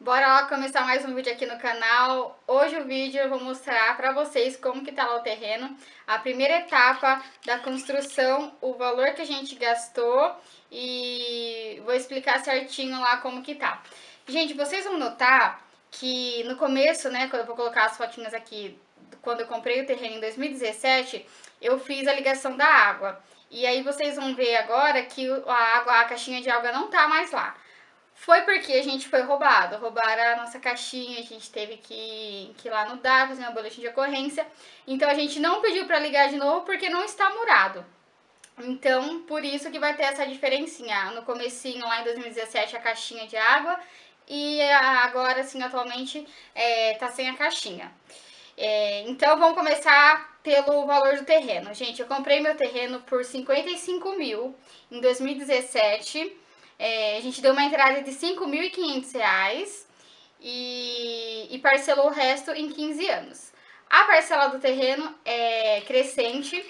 Bora lá começar mais um vídeo aqui no canal. Hoje o vídeo eu vou mostrar pra vocês como que tá lá o terreno, a primeira etapa da construção, o valor que a gente gastou e vou explicar certinho lá como que tá. Gente, vocês vão notar que no começo, né, quando eu vou colocar as fotinhas aqui, quando eu comprei o terreno em 2017, eu fiz a ligação da água. E aí vocês vão ver agora que a água, a caixinha de água não tá mais lá. Foi porque a gente foi roubado, roubaram a nossa caixinha, a gente teve que, que ir lá no DAR, fazer uma boletim de ocorrência. Então a gente não pediu para ligar de novo porque não está murado. Então, por isso que vai ter essa diferencinha. No comecinho, lá em 2017, a caixinha de água e agora, assim, atualmente, é, tá sem a caixinha. É, então, vamos começar pelo valor do terreno. Gente, eu comprei meu terreno por 55 mil em 2017 é, a gente deu uma entrada de R$ 5.500 e, e parcelou o resto em 15 anos. A parcela do terreno é crescente,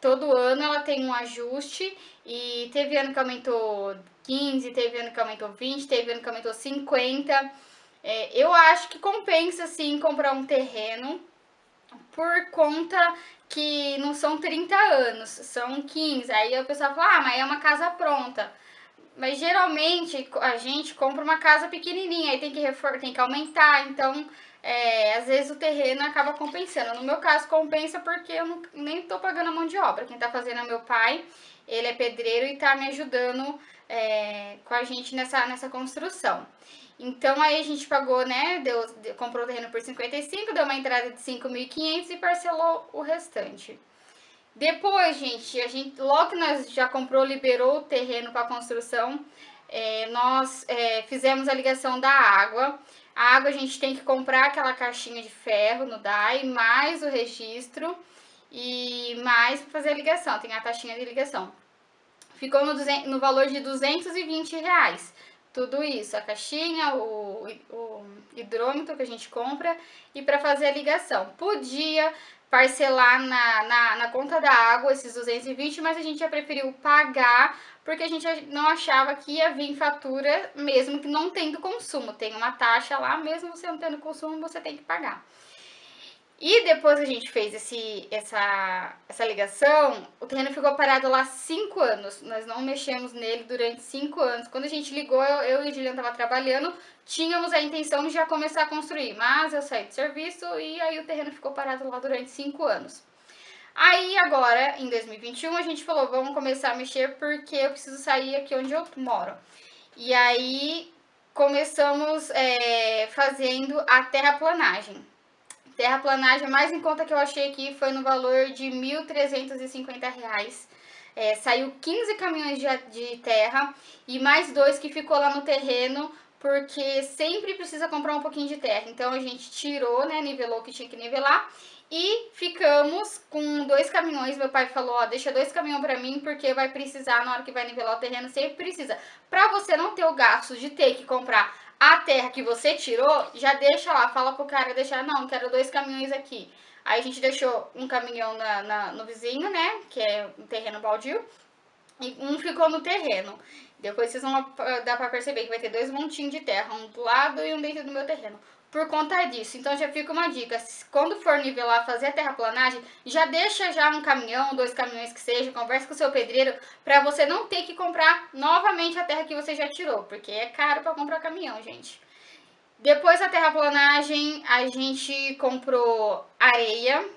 todo ano ela tem um ajuste e teve ano que aumentou 15, teve ano que aumentou 20, teve ano que aumentou 50. É, eu acho que compensa sim comprar um terreno por conta que não são 30 anos, são 15. Aí o pessoal fala, ah, mas é uma casa pronta. Mas geralmente a gente compra uma casa pequenininha, aí tem que, tem que aumentar, então é, às vezes o terreno acaba compensando. No meu caso compensa porque eu não, nem tô pagando a mão de obra, quem tá fazendo é meu pai, ele é pedreiro e tá me ajudando é, com a gente nessa, nessa construção. Então aí a gente pagou, né, deu, comprou o terreno por 55, deu uma entrada de 5.500 e parcelou o restante. Depois, gente, a gente logo que nós já comprou, liberou o terreno para construção, é, nós é, fizemos a ligação da água. A água a gente tem que comprar aquela caixinha de ferro no DAI, mais o registro e mais para fazer a ligação, tem a taxinha de ligação. Ficou no, no valor de 220 reais. Tudo isso, a caixinha, o, o hidrômetro que a gente compra e para fazer a ligação. Podia parcelar na, na, na, conta da água esses 220, mas a gente já preferiu pagar porque a gente não achava que ia vir fatura mesmo que não tendo consumo. Tem uma taxa lá, mesmo você não tendo consumo, você tem que pagar. E depois a gente fez esse, essa, essa ligação, o terreno ficou parado lá 5 anos. Nós não mexemos nele durante 5 anos. Quando a gente ligou, eu, eu e a Juliana tava trabalhando, tínhamos a intenção de já começar a construir. Mas eu saí do serviço e aí o terreno ficou parado lá durante 5 anos. Aí agora, em 2021, a gente falou, vamos começar a mexer porque eu preciso sair aqui onde eu moro. E aí começamos é, fazendo a terraplanagem. Terraplanagem mais em conta que eu achei aqui foi no valor de R$ 1.350. É, saiu 15 caminhões de, de terra e mais dois que ficou lá no terreno porque sempre precisa comprar um pouquinho de terra. Então a gente tirou, né, nivelou o que tinha que nivelar e ficamos com dois caminhões. Meu pai falou, ó, deixa dois caminhões pra mim porque vai precisar na hora que vai nivelar o terreno, sempre precisa. Pra você não ter o gasto de ter que comprar a terra que você tirou, já deixa lá, fala pro cara deixar, não, quero dois caminhões aqui. Aí a gente deixou um caminhão na, na, no vizinho, né, que é um terreno baldio, e um ficou no terreno. Depois vocês vão dar pra perceber que vai ter dois montinhos de terra, um do lado e um dentro do meu terreno por conta disso. Então já fica uma dica, quando for nivelar, fazer a terraplanagem, já deixa já um caminhão, dois caminhões que seja, conversa com o seu pedreiro, para você não ter que comprar novamente a terra que você já tirou, porque é caro para comprar caminhão, gente. Depois da terraplanagem, a gente comprou areia,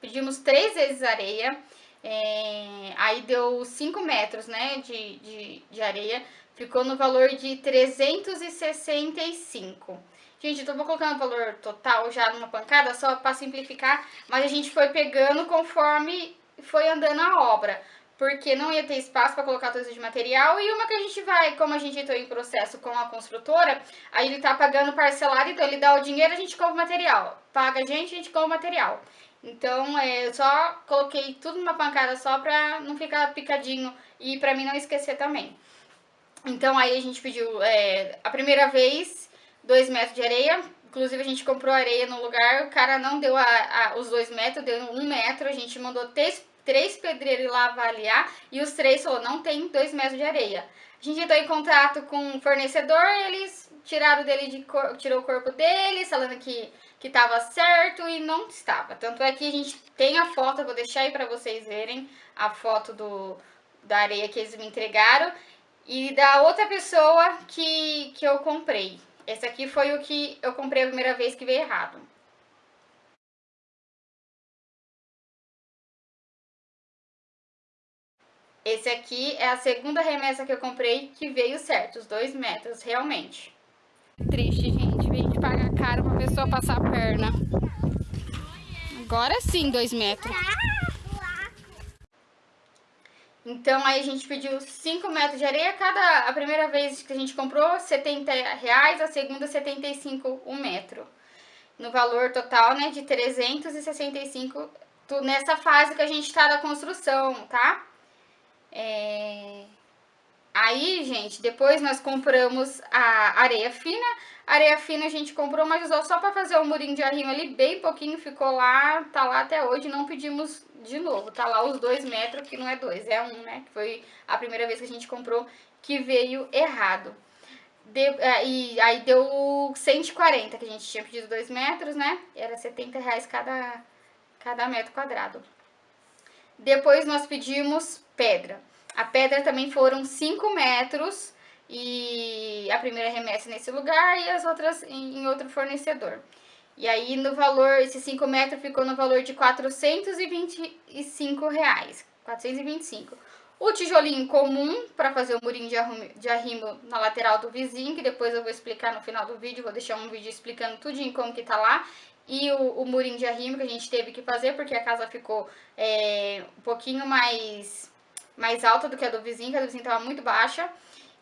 pedimos três vezes areia, é, aí deu 5 metros né, de, de, de areia, ficou no valor de 365 Gente, então vou colocando o valor total já numa pancada, só para simplificar, mas a gente foi pegando conforme foi andando a obra, porque não ia ter espaço para colocar todo de material, e uma que a gente vai, como a gente entrou em processo com a construtora, aí ele tá pagando parcelado, então ele dá o dinheiro, a gente compra o material, paga a gente, a gente compra o material. Então, é, eu só coloquei tudo numa pancada só pra não ficar picadinho e pra mim não esquecer também. Então, aí a gente pediu, é, a primeira vez, 2 metros de areia. Inclusive, a gente comprou areia no lugar, o cara não deu a, a, os 2 metros, deu 1 um metro. A gente mandou três, três pedreiros lá avaliar e os três falou, não tem 2 metros de areia. A gente entrou em contato com o fornecedor, eles tiraram dele de tirou o corpo dele, falando que que estava certo e não estava. Tanto é que a gente tem a foto, eu vou deixar aí para vocês verem a foto do, da areia que eles me entregaram e da outra pessoa que, que eu comprei. Esse aqui foi o que eu comprei a primeira vez que veio errado. Esse aqui é a segunda remessa que eu comprei que veio certo, os dois metros, realmente. Triste, gente. Vem de pagar caro pra pessoa passar a perna. Agora sim, dois metros. Então, aí a gente pediu 5 metros de areia. Cada, a primeira vez que a gente comprou, 70 reais. A segunda, 75 um metro. No valor total, né, de 365 nessa fase que a gente tá da construção, tá? É... Aí, gente, depois nós compramos a areia fina. A areia fina a gente comprou, mas usou só para fazer o murinho de arrimo ali, bem pouquinho, ficou lá, tá lá até hoje, não pedimos de novo. Tá lá os dois metros, que não é dois, é um, né? Que foi a primeira vez que a gente comprou, que veio errado. De, é, e aí deu 140, que a gente tinha pedido dois metros, né? Era 70 reais cada, cada metro quadrado. Depois nós pedimos pedra. A pedra também foram 5 metros e a primeira remessa nesse lugar e as outras em, outro fornecedor. E aí no valor, esses 5 metros ficou no valor de 425 reais, 425. O tijolinho comum para fazer o murinho de arrimo, de arrimo na lateral do vizinho, que depois eu vou explicar no final do vídeo, vou deixar um vídeo explicando tudinho como que tá lá. E o, o murinho de arrimo que a gente teve que fazer, porque a casa ficou é, um pouquinho mais, mais alta do que a do vizinho, que a do vizinho tava muito baixa.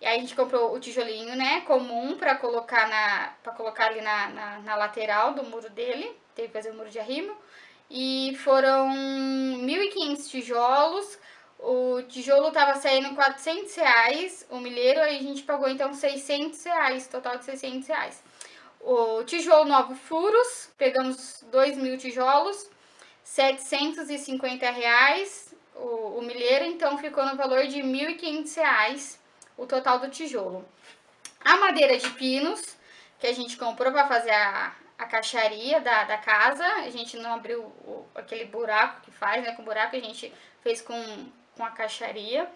E aí a gente comprou o tijolinho, né, comum para colocar, na, pra colocar ali na, na, na, lateral do muro dele. Teve que fazer o muro de arrimo. E foram 1.500 tijolos. O tijolo tava saindo 400 reais, o milheiro, aí a gente pagou então 600 reais, total de 600 reais. O tijolo novo furos, pegamos 2 mil tijolos, 750 reais o, o milheiro, então ficou no valor de 1.500 reais o total do tijolo. A madeira de pinos, que a gente comprou para fazer a, a caixaria da, da casa, a gente não abriu o, aquele buraco que faz, né, com buraco, a gente fez com, com a caixaria.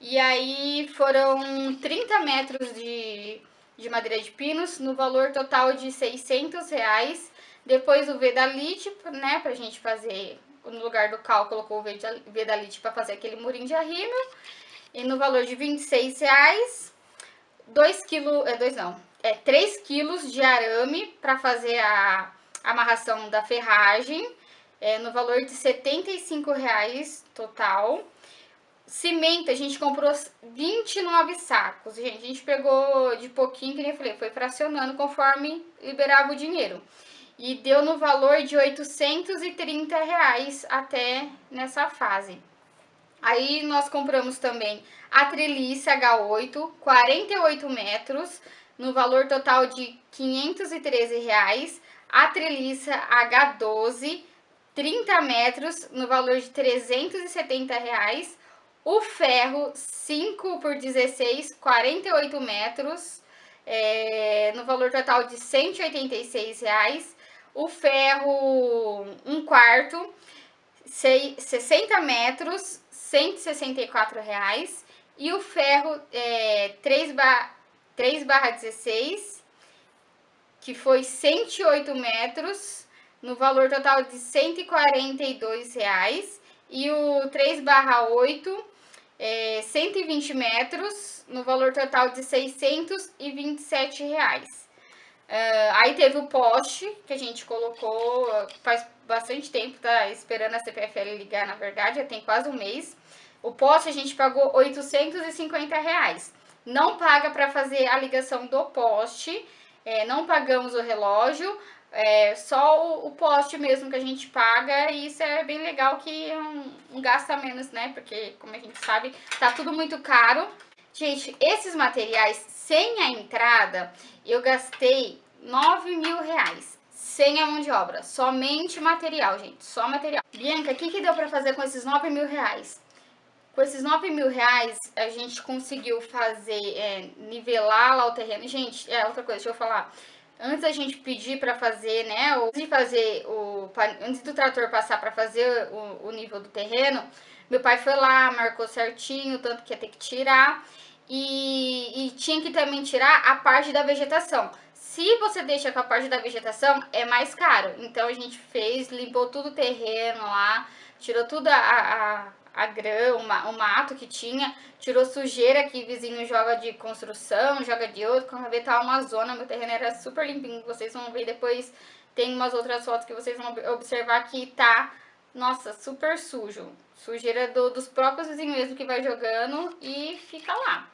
E aí foram 30 metros de, de madeira de pinos, no valor total de 600 reais. Depois o Vedalite, né, pra gente fazer, no lugar do cal, colocou o Vedalite para fazer aquele murinho de arrimo. E no valor de 26 reais, 2 quilos, é 2 não, é 3 quilos de arame para fazer a amarração da ferragem, é, no valor de 75 reais total. Cimento, a gente comprou 29 sacos, gente, a gente pegou de pouquinho, que nem eu falei, foi fracionando conforme liberava o dinheiro. E deu no valor de 830 reais até nessa fase. Aí nós compramos também a treliça H8, 48 metros, no valor total de 513 reais. A treliça H12, 30 metros, no valor de 370 reais. O ferro 5 por 16, 48 metros, é, no valor total de 186 reais. O ferro 1 quarto, 60 metros, 164 reais. E o ferro é, 3, bar, 3 barra 16, que foi 108 metros, no valor total de 142 reais. E o 3 barra 8, é, 120 metros, no valor total de 627 reais. Uh, aí teve o poste que a gente colocou faz bastante tempo, tá esperando a CPFL ligar, na verdade, já tem quase um mês. O poste a gente pagou 850 reais. Não paga para fazer a ligação do poste, é, não pagamos o relógio, é só o, o, poste mesmo que a gente paga e isso é bem legal que é um, um gasta menos, né? Porque, como a gente sabe, tá tudo muito caro. Gente, esses materiais, sem a entrada, eu gastei 9 mil reais. Sem a mão de obra, somente material, gente, só material. Bianca, o que, que deu pra fazer com esses 9 mil reais? Com esses 9 mil reais, a gente conseguiu fazer, é, nivelar lá o terreno. Gente, é outra coisa, deixa eu falar. Antes da gente pedir para fazer, né, antes de fazer o, antes do trator passar para fazer o, o nível do terreno, meu pai foi lá, marcou certinho, tanto que ia ter que tirar. E, e, tinha que também tirar a parte da vegetação. Se você deixa com a parte da vegetação, é mais caro. Então a gente fez, limpou tudo o terreno lá, tirou tudo a, a, a grama, o mato que tinha, tirou sujeira que vizinho joga de construção, joga de outro, quando vê tá uma zona, meu terreno era super limpinho, vocês vão ver depois, tem umas outras fotos que vocês vão observar que tá, nossa, super sujo, sujeira do, dos próprios vizinhos mesmo que vai jogando e fica lá.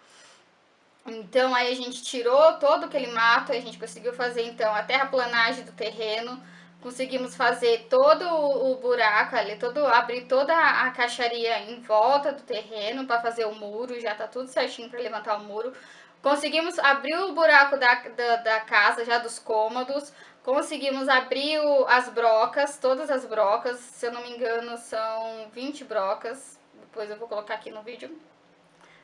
Então aí a gente tirou todo aquele mato, a gente conseguiu fazer então a terraplanagem do terreno, Conseguimos fazer todo o buraco ali, todo, abrir toda a caixaria em volta do terreno para fazer o muro, já tá tudo certinho para levantar o muro. Conseguimos abrir o buraco da, da, da casa, já dos cômodos. Conseguimos abrir o, as brocas, todas as brocas, se eu não me engano são 20 brocas. Depois eu vou colocar aqui no vídeo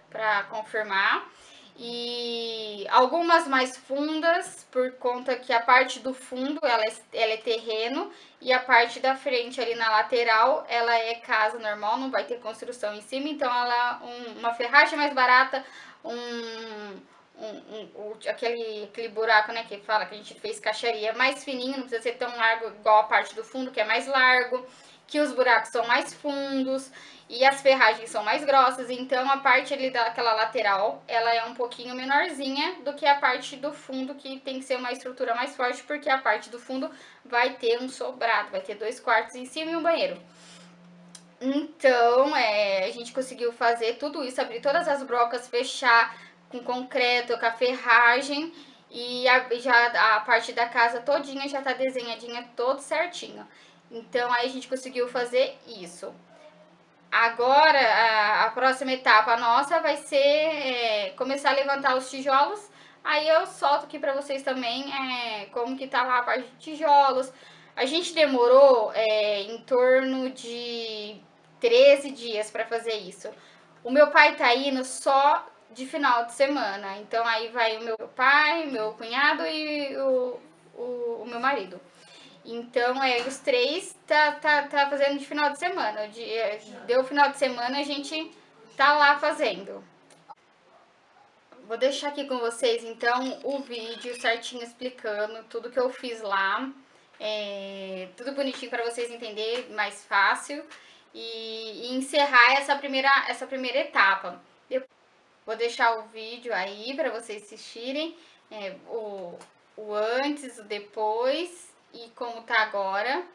para confirmar e algumas mais fundas, por conta que a parte do fundo ela é, ela é terreno e a parte da frente ali na lateral ela é casa normal, não vai ter construção em cima, então ela um, uma ferragem mais barata, um, um, um, aquele, aquele buraco né, que fala que a gente fez caixaria mais fininho, não precisa ser tão largo igual a parte do fundo que é mais largo, que os buracos são mais fundos, e as ferragens são mais grossas, então a parte ali daquela lateral, ela é um pouquinho menorzinha do que a parte do fundo, que tem que ser uma estrutura mais forte, porque a parte do fundo vai ter um sobrado, vai ter dois quartos em cima e um banheiro. Então, é, a gente conseguiu fazer tudo isso, abrir todas as brocas, fechar com concreto, com a ferragem, e a, já a parte da casa todinha já tá desenhadinha todo certinho. Então, aí a gente conseguiu fazer isso. Agora, a, a próxima etapa nossa vai ser é, começar a levantar os tijolos. Aí eu solto aqui pra vocês também é, como que tá lá a parte de tijolos. A gente demorou é, em torno de 13 dias pra fazer isso. O meu pai tá indo só de final de semana. Então aí vai o meu pai, meu cunhado e o, o, o meu marido. Então, é, os três tá, tá, tá fazendo de final de semana. De, é, deu final de semana, a gente tá lá fazendo. Vou deixar aqui com vocês, então, o vídeo certinho explicando tudo que eu fiz lá. É, tudo bonitinho para vocês entenderem, mais fácil. E, e, encerrar essa primeira, essa primeira etapa. Eu vou deixar o vídeo aí para vocês assistirem. É, o, o antes, o depois e como tá agora.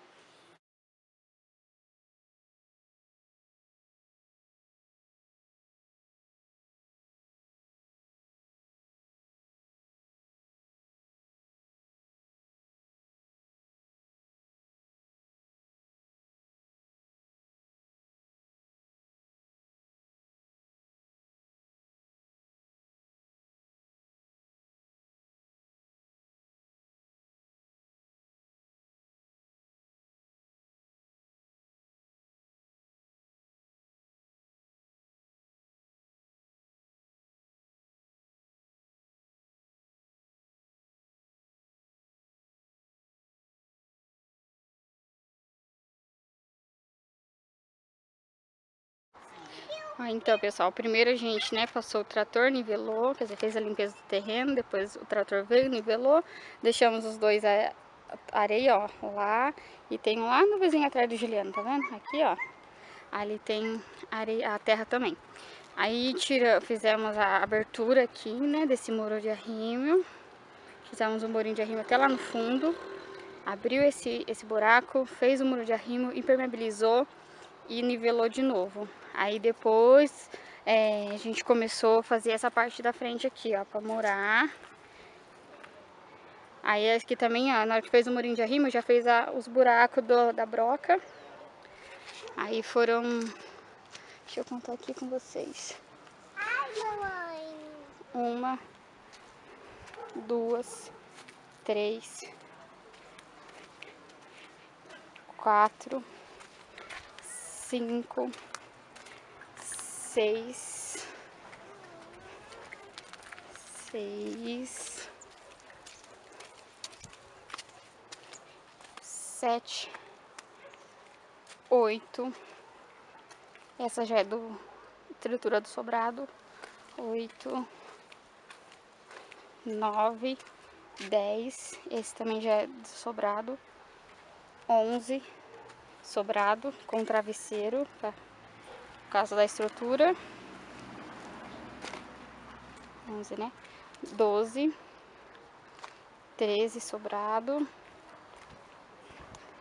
Então, pessoal, primeiro a gente, né, passou o trator, nivelou, quer dizer, fez a limpeza do terreno, depois o trator veio, nivelou, deixamos os dois a, areia, ó, lá, e tem lá no vizinho atrás do Juliano, tá vendo? Aqui, ó, ali tem areia, a terra também. Aí tira, fizemos a abertura aqui, né, desse muro de arrimo, fizemos um murinho de arrimo até lá no fundo, abriu esse, esse buraco, fez o muro de arrimo, impermeabilizou e nivelou de novo. Aí depois é, a gente começou a fazer essa parte da frente aqui, ó, pra morar. Aí aqui também, ó, na hora que fez o murinho de arrimo, já fez a, os buracos do, da broca. Aí foram... Deixa eu contar aqui com vocês. Ai, mamãe. Uma, duas, três, quatro, cinco, seis, seis, sete, oito. Essa já é do estrutura do sobrado. Oito, nove, dez. Esse também já é do sobrado. Onze, sobrado com travesseiro, tá? por causa da estrutura. 11, né? 12, 13 sobrado,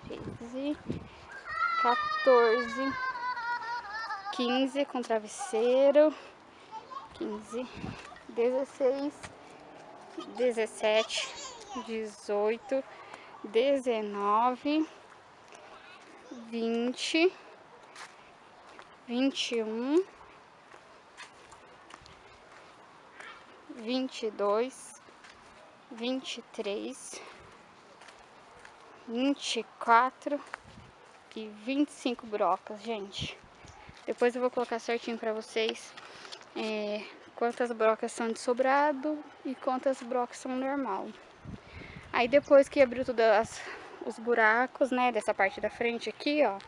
13, 14, 15 com travesseiro, 15, 16, 17, 18, 19, 20, 21, 22, 23, 24 e 25 brocas, gente. Depois eu vou colocar certinho pra vocês é, quantas brocas são de sobrado e quantas brocas são normal. Aí depois que abriu todos os buracos, né, dessa parte da frente aqui, ó,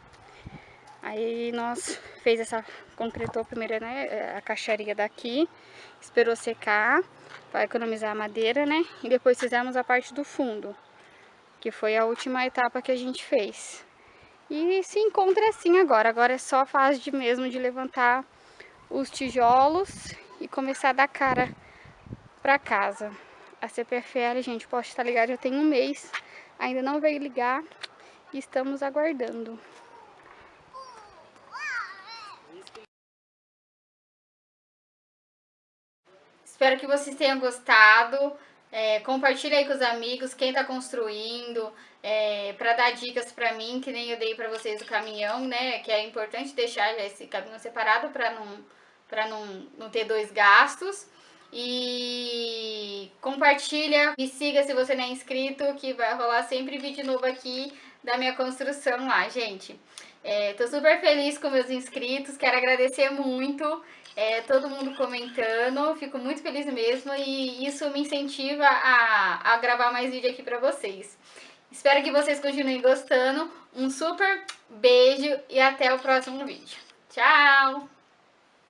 Aí nós fez essa, concretou primeiro né, a caixaria daqui, esperou secar para economizar a madeira, né? E depois fizemos a parte do fundo, que foi a última etapa que a gente fez. E se encontra assim agora, agora é só a fase de mesmo de levantar os tijolos e começar a dar cara para casa. A CPFL, gente, pode estar ligado, já tem um mês, ainda não veio ligar e estamos aguardando. Espero que vocês tenham gostado. É, compartilha aí com os amigos, quem tá construindo, é, para dar dicas para mim, que nem eu dei para vocês o caminhão, né? Que é importante deixar esse caminhão separado para não, pra não, não ter dois gastos. E compartilha, e siga se você não é inscrito, que vai rolar sempre vídeo novo aqui da minha construção lá, gente. É, tô super feliz com meus inscritos, quero agradecer muito é, todo mundo comentando, fico muito feliz mesmo e isso me incentiva a, a gravar mais vídeo aqui pra vocês. Espero que vocês continuem gostando, um super beijo e até o próximo vídeo. Tchau!